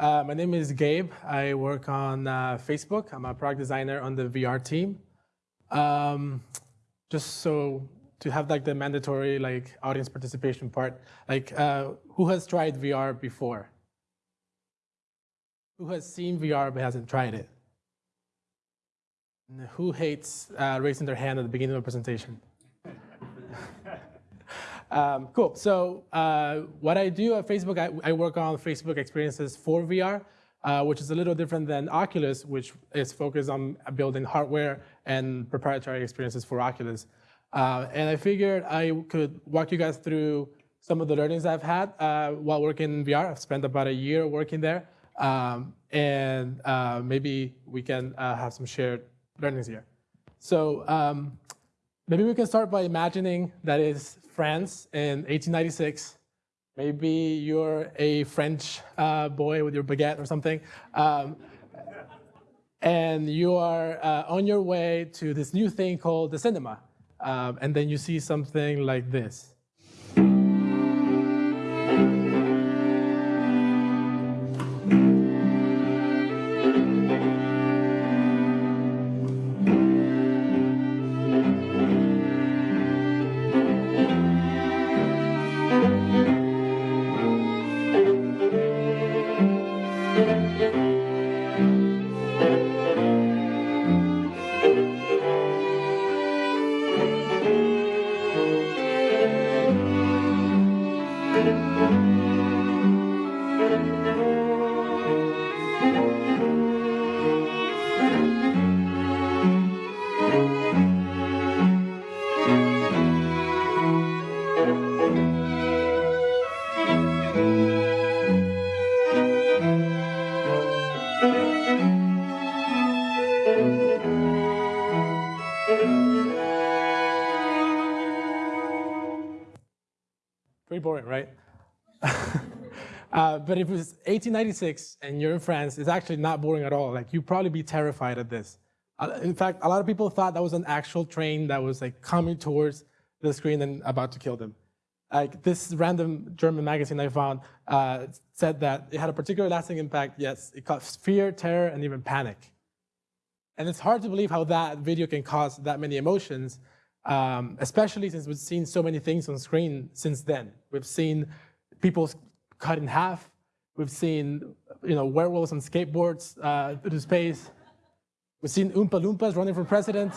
uh, my name is Gabe. I work on uh, Facebook. I'm a product designer on the VR team. Um, just so to have like the mandatory like audience participation part, like uh, who has tried VR before? Who has seen VR but hasn't tried it? And who hates uh, raising their hand at the beginning of a presentation? Um, cool. So uh, what I do at Facebook, I, I, work on Facebook experiences for VR, uh, which is a little different than Oculus, which is focused on building hardware and proprietary experiences for Oculus. Uh, and I figured I could walk you guys through some of the learnings I've had uh, while working in VR. I've spent about a year working there. Um, and uh, maybe we can uh, have some shared learnings here. So um, maybe we can start by imagining that is France in 1896. Maybe you're a French uh, boy with your baguette or something. Um, and you are uh, on your way to this new thing called the cinema. Um, and then you see something like this. Right? uh, but if it was 1896 and you're in France, it's actually not boring at all. Like you'd probably be terrified at this. In fact, a lot of people thought that was an actual train that was like coming towards the screen and about to kill them. Like this random German magazine I found uh, said that it had a particular lasting impact. Yes, it caused fear, terror, and even panic. And it's hard to believe how that video can cause that many emotions, um, especially since we've seen so many things on screen since then. We've seen people cut in half. We've seen you know, werewolves on skateboards uh, through space. We've seen Oompa Loompas running for president.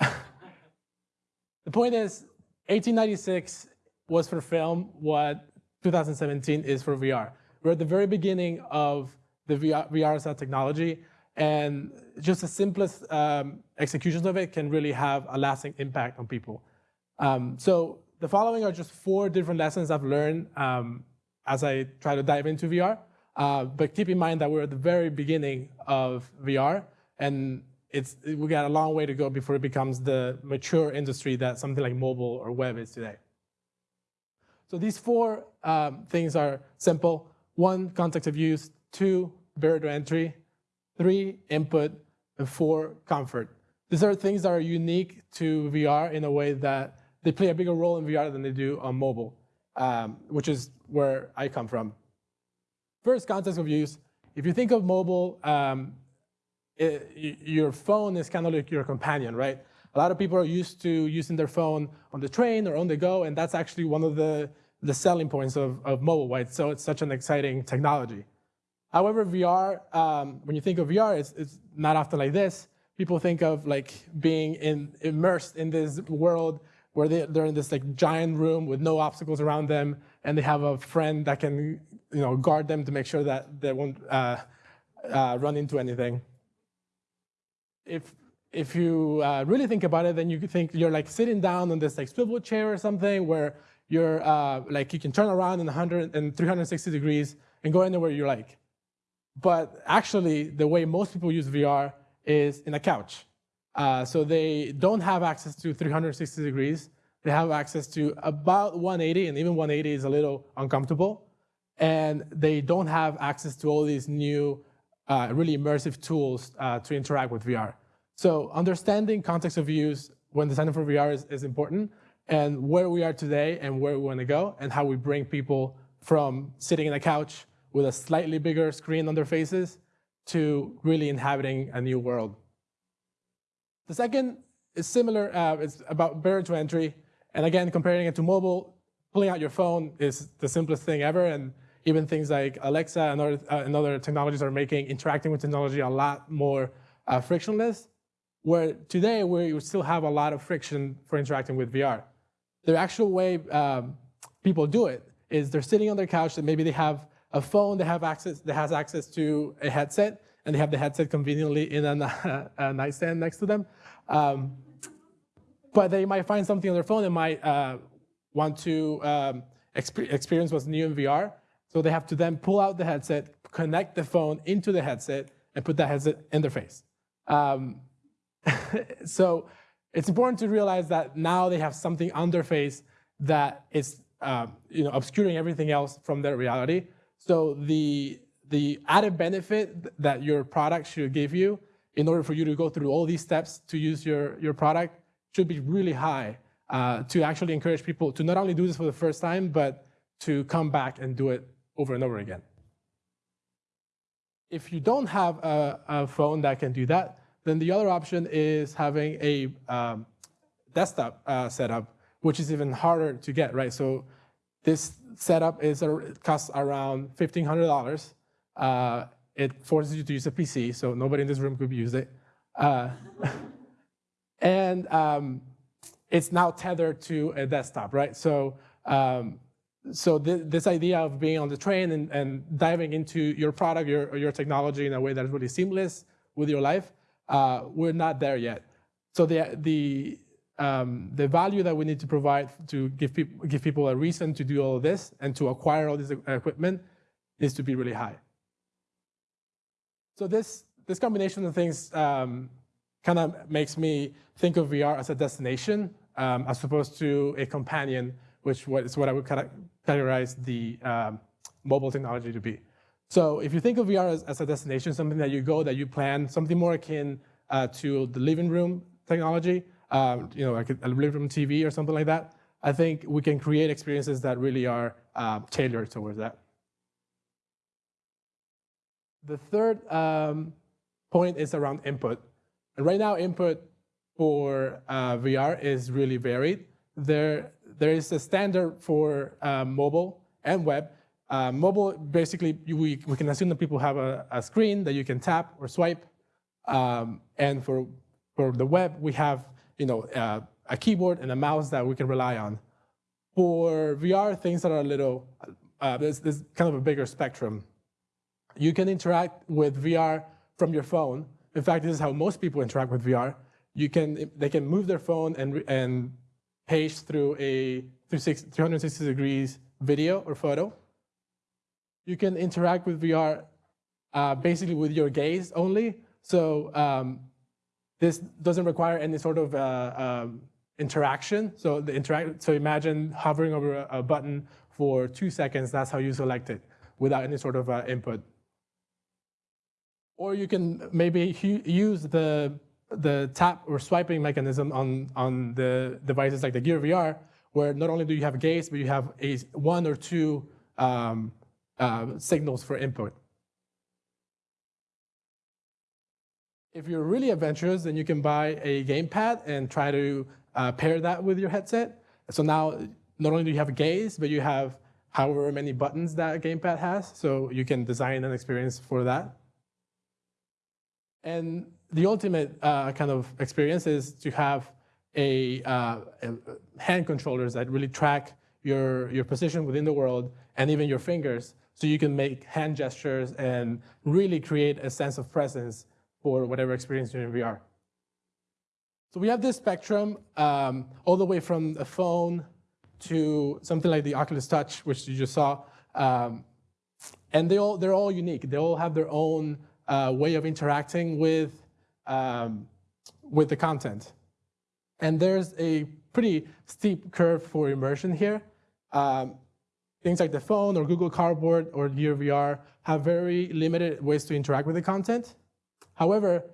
the point is, 1896 was for film what 2017 is for VR. We're at the very beginning of the VR, VR technology, and just the simplest um, executions of it can really have a lasting impact on people. Um, so the following are just four different lessons I've learned um, as I try to dive into VR. Uh, but keep in mind that we're at the very beginning of VR, and it's, we got a long way to go before it becomes the mature industry that something like mobile or web is today. So these four um, things are simple. One, context of use. Two, barrier to entry. Three, input. And four, comfort. These are things that are unique to VR in a way that they play a bigger role in VR than they do on mobile, um, which is where I come from. First, context of use. If you think of mobile, um, it, your phone is kind of like your companion, right? A lot of people are used to using their phone on the train or on the go, and that's actually one of the, the selling points of, of mobile, right? So it's such an exciting technology. However, VR, um, when you think of VR, it's, it's not often like this people think of like being in, immersed in this world where they, they're in this like giant room with no obstacles around them, and they have a friend that can you know guard them to make sure that they won't uh, uh, run into anything. If if you uh, really think about it, then you think you're like sitting down on this like swivel chair or something where you're uh, like you can turn around in 100 and 360 degrees and go anywhere you like. But actually, the way most people use VR is in a couch. Uh, so they don't have access to 360 degrees. They have access to about 180, and even 180 is a little uncomfortable. And they don't have access to all these new, uh, really immersive tools uh, to interact with VR. So understanding context of use when designing for VR is, is important, and where we are today and where we want to go, and how we bring people from sitting in a couch with a slightly bigger screen on their faces to really inhabiting a new world. The second is similar, uh, it's about barrier to entry. And again, comparing it to mobile, pulling out your phone is the simplest thing ever. And even things like Alexa and other, uh, and other technologies are making interacting with technology a lot more uh, frictionless, where today we still have a lot of friction for interacting with VR. The actual way um, people do it is they're sitting on their couch and maybe they have a phone that have access that has access to a headset and they have the headset conveniently in a, a nightstand next to them. Um, but they might find something on their phone and might uh, want to um, exp experience what's new in VR. So they have to then pull out the headset, connect the phone into the headset, and put that headset in their face. Um, so it's important to realize that now they have something on their face that is uh, you know, obscuring everything else from their reality. So the, the added benefit that your product should give you in order for you to go through all these steps to use your, your product should be really high uh, to actually encourage people to not only do this for the first time, but to come back and do it over and over again. If you don't have a, a phone that can do that, then the other option is having a um, desktop uh, setup, which is even harder to get, right? So this setup is costs around $1,500. Uh, it forces you to use a PC, so nobody in this room could use it. Uh, and um, it's now tethered to a desktop, right? So, um, so th this idea of being on the train and, and diving into your product, your, your technology in a way that is really seamless with your life, uh, we're not there yet. So the, the, um, the value that we need to provide to give, people give people a reason to do all of this and to acquire all this equipment needs to be really high. So this, this combination of things um, kind of makes me think of VR as a destination um, as opposed to a companion, which is what I would categorize the um, mobile technology to be. So if you think of VR as, as, a destination, something that you go, that you plan, something more akin uh, to the living room technology, um, you know, like a, living room TV or something like that, I think we can create experiences that really are uh, tailored towards that. The third um, point is around input. And right now, input for uh, VR is really varied. There, there is a standard for uh, mobile and web. Uh, mobile, basically, we, we can assume that people have a, a screen that you can tap or swipe. Um, and for, for the web, we have you know, uh, a keyboard and a mouse that we can rely on. For VR, things that are a little, uh, there's, there's kind of a bigger spectrum. You can interact with VR from your phone. In fact, this is how most people interact with VR you can they can move their phone and and paste through a 360 degrees video or photo. You can interact with VR uh, basically with your gaze only. So um, this doesn't require any sort of uh, um, interaction. So the interact. So imagine hovering over a, a, button for two seconds. That's how you select it without any sort of uh, input. Or you can maybe use the the tap or swiping mechanism on, on the devices like the Gear VR, where not only do you have gaze, but you have a one or two um, uh, signals for input. If you're really adventurous, then you can buy a gamepad and try to uh, pair that with your headset. So now, not only do you have a gaze, but you have however many buttons that gamepad has, so you can design an experience for that. And the ultimate uh, kind of experience is to have a, uh, a, hand controllers that really track your, your position within the world and even your fingers so you can make hand gestures and really create a sense of presence for whatever experience you're in VR. So we have this spectrum um, all the way from a phone to something like the Oculus Touch, which you just saw. Um, and they all, they're all unique. They all have their own uh, way of interacting with um, with the content. And there's a pretty steep curve for immersion here. Um, things like the phone or Google Cardboard or Gear VR have very limited ways to interact with the content. However,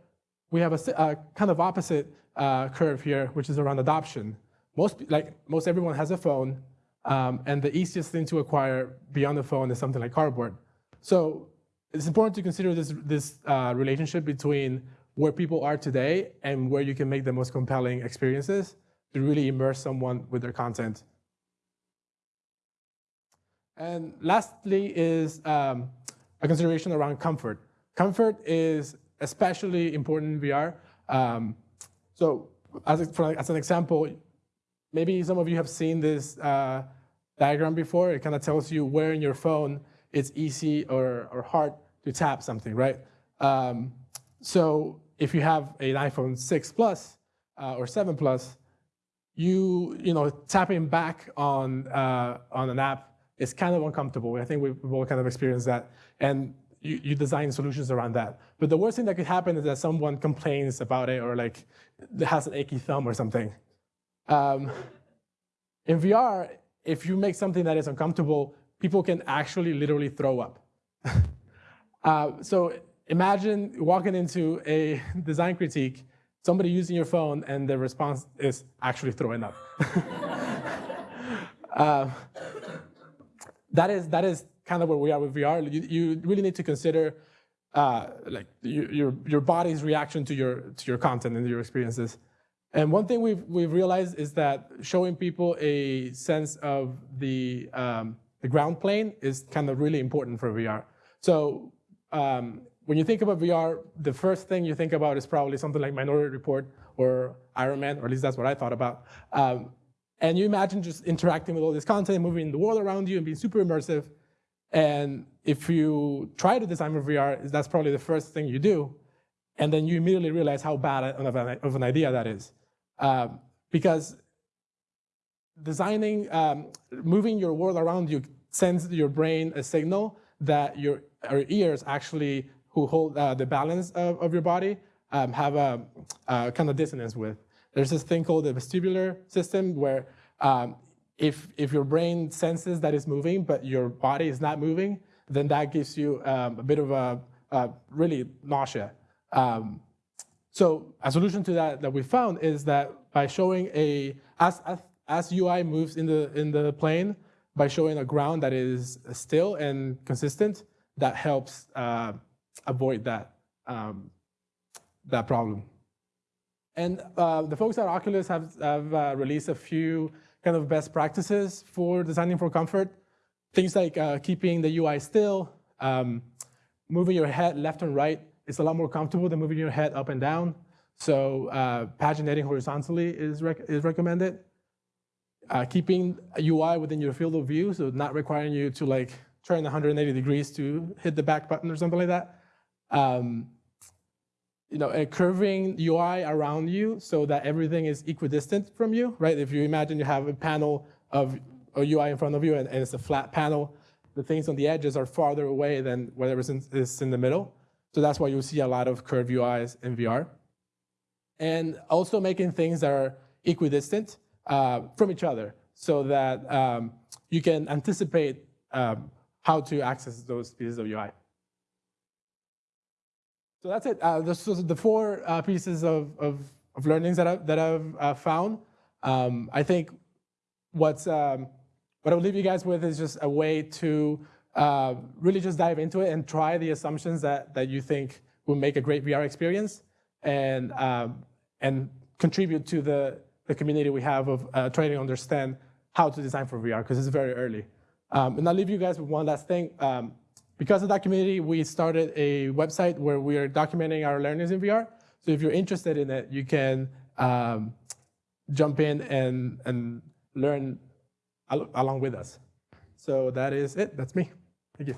we have a, a kind of opposite uh, curve here, which is around adoption. Most, like, most everyone has a phone, um, and the easiest thing to acquire beyond the phone is something like Cardboard. so it's important to consider this, this uh, relationship between where people are today and where you can make the most compelling experiences to really immerse someone with their content. And lastly is um, a consideration around comfort. Comfort is especially important in VR. Um, so as, a, for, as, an example, maybe some of you have seen this uh, diagram before. It kind of tells you where in your phone it's easy or, or hard to tap something, right? Um, so if you have an iPhone 6 Plus uh, or 7 Plus, you, you know, tapping back on, uh, on an app is kind of uncomfortable. I think we've, all kind of experienced that. And you, you, design solutions around that. But the worst thing that could happen is that someone complains about it or like has an achy thumb or something. Um, in VR, if you make something that is uncomfortable, people can actually literally throw up. uh, so imagine walking into a design critique, somebody using your phone, and the response is actually throwing up. uh, that is that is kind of where we are with VR. You, you really need to consider uh, like your, your your body's reaction to your to your content and your experiences. And one thing we've we've realized is that showing people a sense of the um, the ground plane is kind of really important for VR. So um, when you think about VR, the first thing you think about is probably something like Minority Report or Iron Man, or at least that's what I thought about. Um, and you imagine just interacting with all this content, moving the world around you and being super immersive. And if you try to design for VR, that's probably the first thing you do. And then you immediately realize how bad of an idea that is. Um, because designing, um, moving your world around you sends your brain a signal that your, your ears actually, who hold uh, the balance of, of your body, um, have a, a kind of dissonance with. There's this thing called the vestibular system where um, if, if your brain senses that it's moving, but your body is not moving, then that gives you um, a bit of a, a really nausea. Um, so a solution to that that we found is that by showing a, as, as, as UI moves in the, in the plane, by showing a ground that is still and consistent, that helps uh, avoid that, um, that problem. And uh, the folks at Oculus have, have uh, released a few kind of best practices for designing for comfort. Things like uh, keeping the UI still, um, moving your head left and right is a lot more comfortable than moving your head up and down. So uh, paginating horizontally is, rec is recommended. Uh, keeping UI within your field of view, so not requiring you to like turn 180 degrees to hit the back button or something like that. Um, you know, a curving UI around you so that everything is equidistant from you, right? If you imagine you have a panel of a UI in front of you and, and it's a flat panel, the things on the edges are farther away than whatever is in the middle. So that's why you see a lot of curved UIs in VR. And also making things that are equidistant uh, from each other so that um, you can anticipate um, how to access those pieces of UI. So that's it. Uh, this was the four uh, pieces of, of, of, learnings that, I, that I've uh, found. Um, I think what's, um, what I'll leave you guys with is just a way to uh, really just dive into it and try the assumptions that, that you think will make a great VR experience and, um, and contribute to the, the community we have of uh, trying to understand how to design for VR because it's very early. Um, and I'll leave you guys with one last thing. Because of that community, we started a website where we are documenting our learnings in VR. So if you're interested in it, you can um, jump in and, and learn al along with us. So that is it. That's me. Thank you.